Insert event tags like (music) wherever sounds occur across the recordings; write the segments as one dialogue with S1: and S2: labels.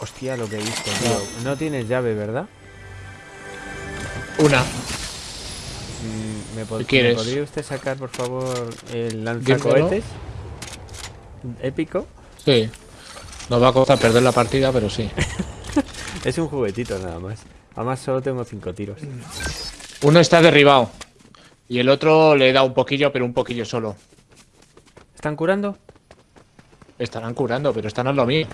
S1: Hostia, lo que he visto, tío. No tienes llave, ¿verdad?
S2: Una.
S1: Mm, ¿Me, pod-
S2: ¿Qué
S1: ¿me
S2: quieres?
S1: podría usted sacar, por favor, el lanzacohetes? Épico.
S2: Sí. Nos va a costar perder la partida, pero sí. (laughs)
S1: Es un juguetito nada más. Además solo tengo cinco tiros.
S2: Uno está derribado. Y el otro le da un poquillo, pero un poquillo solo.
S1: ¿Están curando?
S2: Estarán curando, pero están a lo mío.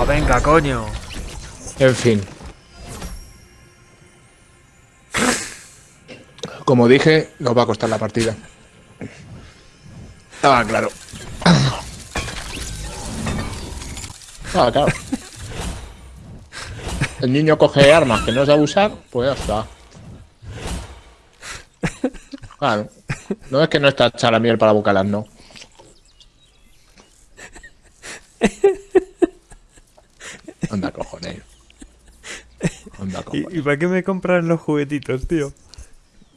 S1: ¡Oh! Venga, coño.
S2: En fin. Como dije, nos va a costar la partida. Ah, claro. Ah, claro. El niño coge armas que no sabe usar, pues ya está. Claro. No es que no está hecha la miel para bucalas, no. Anda, cojones. Anda.
S1: ¿Y, para qué me compras los juguetitos, tío?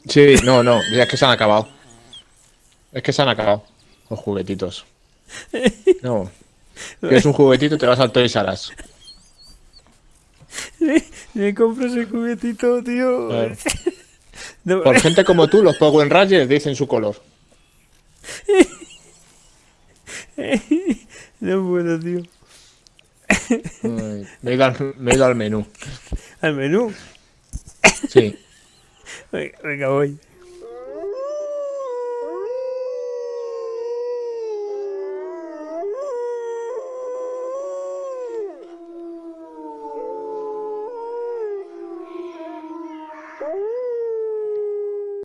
S2: Sí, no, no, ya es que se han acabado. Es que se han acabado los juguetitos. (laughs) No. Quieres un juguetito, te vas al Toys R Us.
S1: Me compro ese juguetito, tío. (laughs) No,
S2: Por gente como tú, los Power Rangers dicen su color. (laughs)
S1: no puedo, tío.
S2: Ay, Me he ido al, me he ido al menú.
S1: Al menú.
S2: Sí. (laughs)
S1: Venga, voy.